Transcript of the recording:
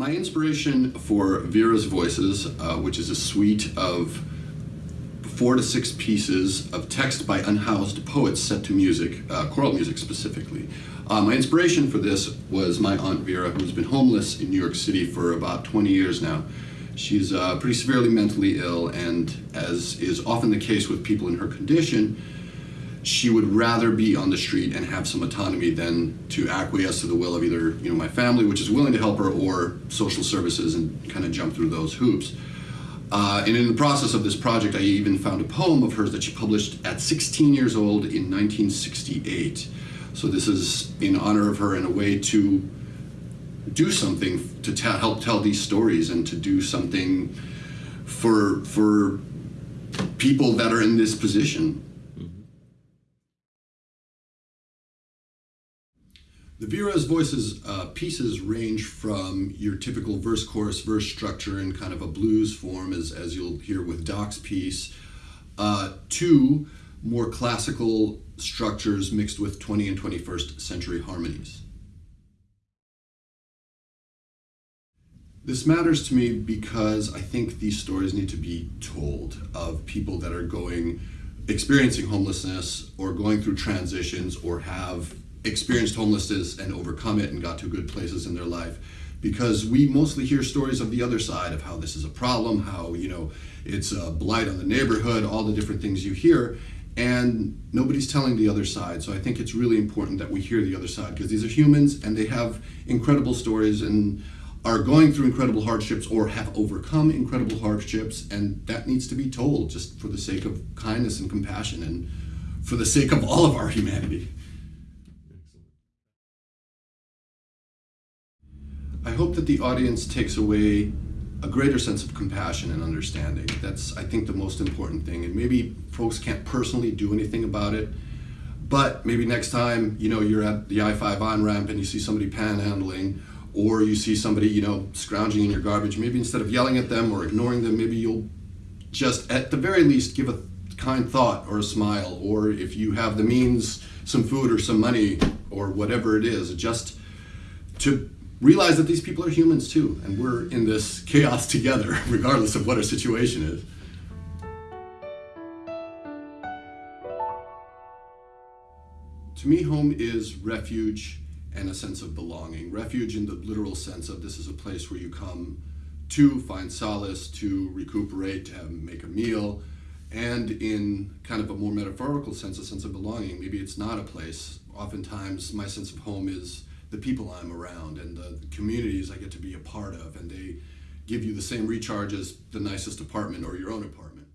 My inspiration for Vera's Voices, uh, which is a suite of four to six pieces of text by unhoused poets set to music, uh, choral music specifically. Uh, my inspiration for this was my Aunt Vera, who's been homeless in New York City for about 20 years now. She's uh, pretty severely mentally ill, and as is often the case with people in her condition, she would rather be on the street and have some autonomy than to acquiesce to the will of either you know my family, which is willing to help her, or social services and kind of jump through those hoops. Uh, and in the process of this project, I even found a poem of hers that she published at 16 years old in 1968. So this is in honor of her in a way to do something to help tell these stories and to do something for for people that are in this position. The Vera's Voices uh, pieces range from your typical verse, chorus, verse structure in kind of a blues form, as, as you'll hear with Doc's piece, uh, to more classical structures mixed with 20 and 21st century harmonies. This matters to me because I think these stories need to be told of people that are going, experiencing homelessness or going through transitions or have experienced homelessness and overcome it and got to good places in their life because we mostly hear stories of the other side of how this is a problem, how you know it's a blight on the neighborhood, all the different things you hear, and nobody's telling the other side. So I think it's really important that we hear the other side because these are humans and they have incredible stories and are going through incredible hardships or have overcome incredible hardships, and that needs to be told just for the sake of kindness and compassion and for the sake of all of our humanity. I hope that the audience takes away a greater sense of compassion and understanding. That's, I think, the most important thing. And maybe folks can't personally do anything about it, but maybe next time, you know, you're at the I-5 on-ramp and you see somebody panhandling, or you see somebody, you know, scrounging in your garbage, maybe instead of yelling at them or ignoring them, maybe you'll just, at the very least, give a kind thought or a smile, or if you have the means, some food or some money, or whatever it is, just to realize that these people are humans too, and we're in this chaos together, regardless of what our situation is. To me, home is refuge and a sense of belonging. Refuge in the literal sense of this is a place where you come to find solace, to recuperate, to have, make a meal, and in kind of a more metaphorical sense, a sense of belonging. Maybe it's not a place. Oftentimes, my sense of home is the people I'm around and the communities I get to be a part of, and they give you the same recharge as the nicest apartment or your own apartment.